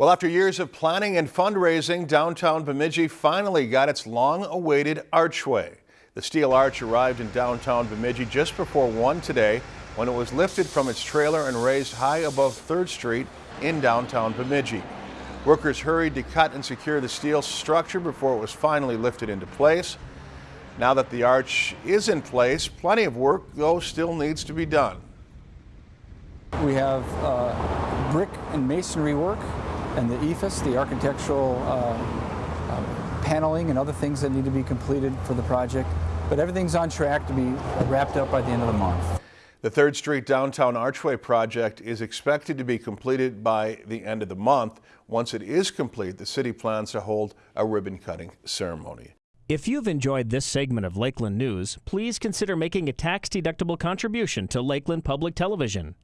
Well, after years of planning and fundraising, downtown Bemidji finally got its long-awaited archway. The steel arch arrived in downtown Bemidji just before 1 today when it was lifted from its trailer and raised high above 3rd Street in downtown Bemidji. Workers hurried to cut and secure the steel structure before it was finally lifted into place. Now that the arch is in place, plenty of work, though, still needs to be done. We have uh, brick and masonry work and the EIFS, the architectural uh, uh, paneling and other things that need to be completed for the project. But everything's on track to be wrapped up by the end of the month. The 3rd Street Downtown Archway project is expected to be completed by the end of the month. Once it is complete, the city plans to hold a ribbon cutting ceremony. If you've enjoyed this segment of Lakeland News, please consider making a tax-deductible contribution to Lakeland Public Television.